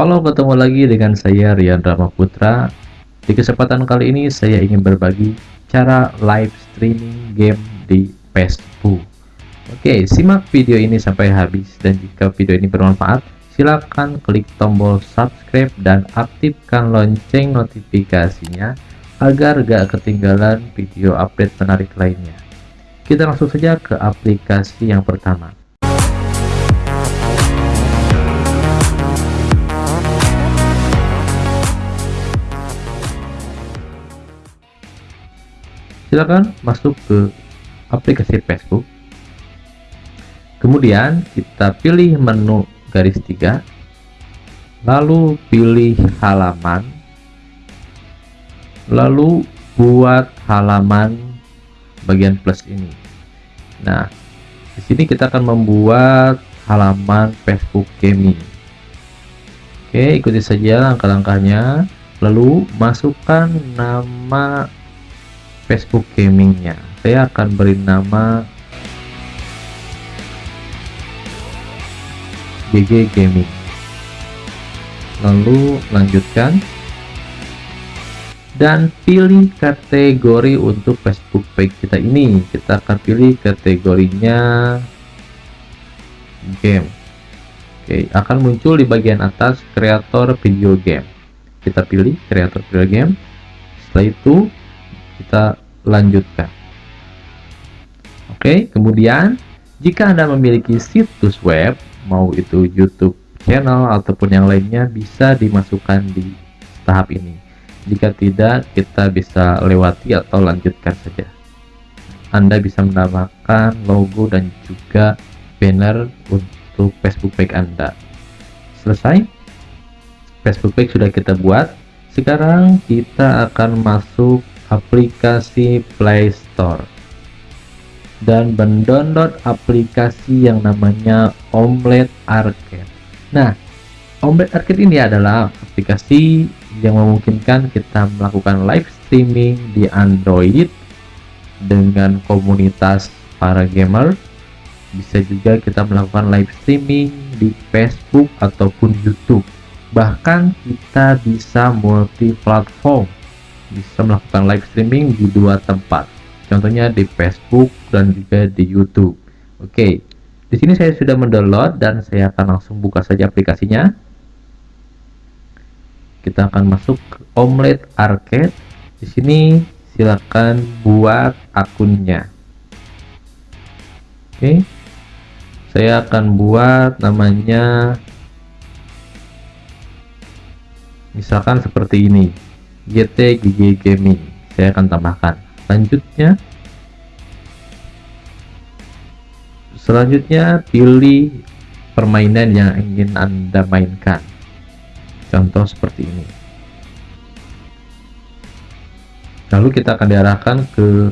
Halo, ketemu lagi dengan saya Rian Rama Putra. Di kesempatan kali ini saya ingin berbagi cara live streaming game di Facebook. Oke, simak video ini sampai habis dan jika video ini bermanfaat, silakan klik tombol subscribe dan aktifkan lonceng notifikasinya agar gak ketinggalan video update menarik lainnya. Kita langsung saja ke aplikasi yang pertama. Silakan masuk ke aplikasi Facebook. Kemudian kita pilih menu garis tiga lalu pilih halaman lalu buat halaman bagian plus ini. Nah di sini kita akan membuat halaman Facebook Gaming. Oke ikuti saja langkah-langkahnya. Lalu masukkan nama Facebook gamingnya. Saya akan beri nama GG Gaming. Lalu lanjutkan. Dan pilih kategori untuk Facebook page kita ini. Kita akan pilih kategorinya game. Oke akan muncul di bagian atas kreator video game. Kita pilih kreator video game. Setelah itu kita lanjutkan. Oke kemudian jika anda memiliki situs web mau itu YouTube channel ataupun yang lainnya bisa dimasukkan di tahap ini. Jika tidak kita bisa lewati atau lanjutkan saja. Anda bisa menambahkan logo dan juga banner untuk Facebook page Anda. Selesai? Facebook page sudah kita buat. Sekarang kita akan masuk aplikasi Play Store dan mendownload aplikasi yang namanya Omelette Arcade. Nah, Omelette Arcade ini adalah aplikasi yang memungkinkan kita melakukan live streaming di Android dengan komunitas para gamer. Bisa juga kita melakukan live streaming di Facebook ataupun YouTube. Bahkan kita bisa multi platform bisa melakukan live streaming di dua tempat. Contohnya di Facebook dan juga di YouTube. Oke di sini saya sudah mendownload dan saya akan langsung buka saja aplikasinya. Kita akan masuk ke Omelette Arcade. Di sini silakan buat akunnya. Oke saya akan buat namanya misalkan seperti ini GT GG Gaming. Saya akan tambahkan. Selanjutnya selanjutnya pilih permainan yang ingin anda mainkan. Contoh seperti ini. Lalu kita akan diarahkan ke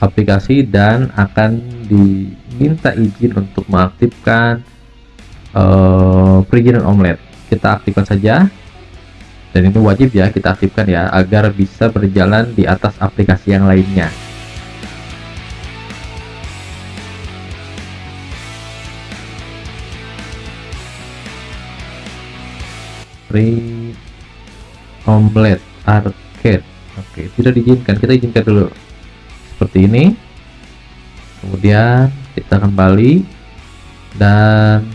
aplikasi dan akan diminta izin untuk mengaktifkan uh, perizinan omelet. Kita aktifkan saja dan ini wajib ya kita aktifkan ya agar bisa berjalan di atas aplikasi yang lainnya. Free omelet arcade. Oke tidak diizinkan. Kita izinkan dulu. Seperti ini. Kemudian kita kembali. Dan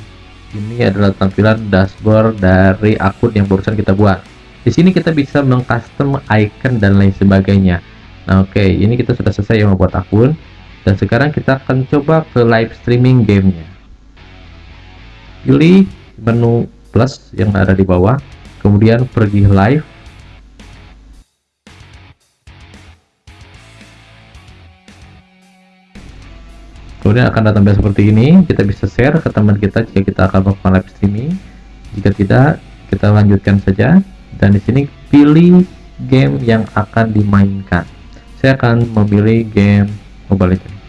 ini adalah tampilan dashboard dari akun yang barusan kita buat di sini kita bisa mengcustom icon dan lain sebagainya. Nah oke okay, ini kita sudah selesai yang membuat akun. Dan sekarang kita akan coba ke live streaming gamenya. Pilih menu plus yang ada di bawah. Kemudian pergi live. Kemudian akan datang seperti ini. Kita bisa share ke teman kita jika kita akan melakukan live streaming. Jika tidak kita lanjutkan saja dan di sini pilih game yang akan dimainkan. Saya akan memilih game Mobile Legends.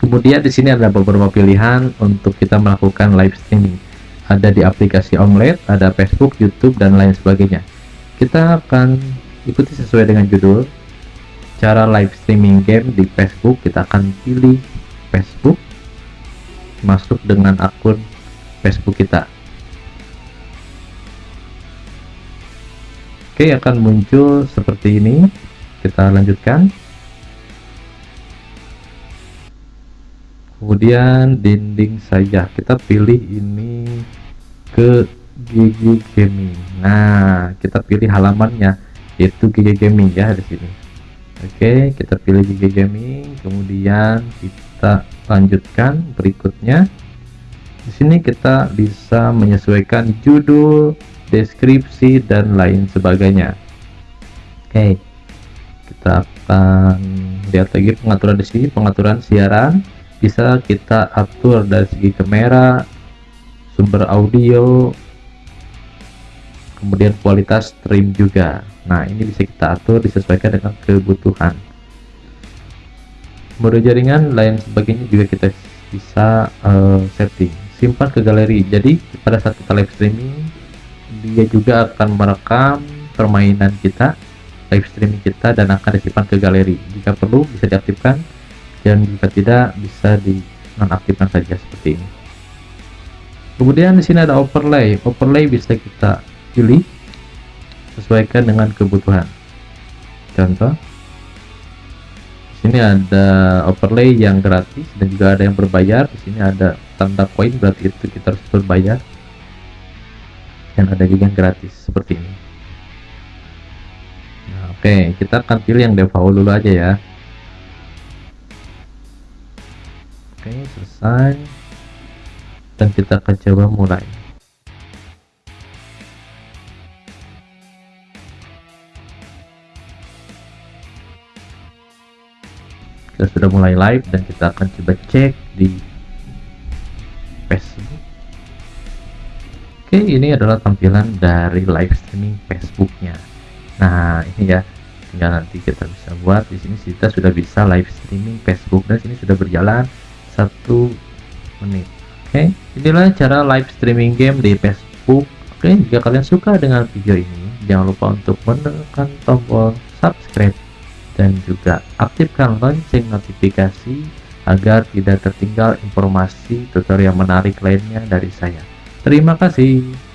Kemudian di sini ada beberapa pilihan untuk kita melakukan live streaming. Ada di aplikasi Omelette ada Facebook YouTube dan lain sebagainya. Kita akan ikuti sesuai dengan judul. Cara live streaming game di Facebook kita akan pilih Facebook masuk dengan akun Facebook kita. Oke akan muncul seperti ini. Kita lanjutkan. Kemudian dinding saya kita pilih ini ke Gigi Gaming. Nah kita pilih halamannya yaitu Gigi Gaming ya di sini. Oke kita pilih Gigi Gaming. Kemudian kita lanjutkan berikutnya. Di sini kita bisa menyesuaikan judul deskripsi dan lain sebagainya. Oke kita akan lihat lagi pengaturan di sini. Pengaturan siaran bisa kita atur dari segi kamera sumber audio kemudian kualitas stream juga. Nah ini bisa kita atur disesuaikan dengan kebutuhan mode jaringan lain sebagainya juga kita bisa uh, setting. Simpan ke galeri. Jadi pada saat kita live streaming dia juga akan merekam permainan kita live streaming kita dan akan disimpan ke galeri. Jika perlu bisa diaktifkan dan jika tidak bisa di nonaktifkan saja seperti ini. Kemudian di sini ada overlay. Overlay bisa kita pilih sesuaikan dengan kebutuhan. Contoh sini ada overlay yang gratis dan juga ada yang berbayar. Di sini ada tanda koin berarti itu kita harus berbayar. Dan ada juga yang gratis seperti ini. Nah, oke okay, kita akan pilih yang default dulu aja ya. Oke okay, selesai. Dan kita akan coba mulai kita sudah mulai live dan kita akan coba cek di Facebook Oke ini adalah tampilan dari live streaming Facebooknya. Nah ini ya. Tinggal nanti kita bisa buat. Di sini kita sudah bisa live streaming Facebook dan sini sudah berjalan satu menit. Oke inilah cara live streaming game di Facebook. Oke jika kalian suka dengan video ini jangan lupa untuk menekan tombol subscribe dan juga aktifkan lonceng notifikasi agar tidak tertinggal informasi tutorial menarik lainnya dari saya Terima kasih.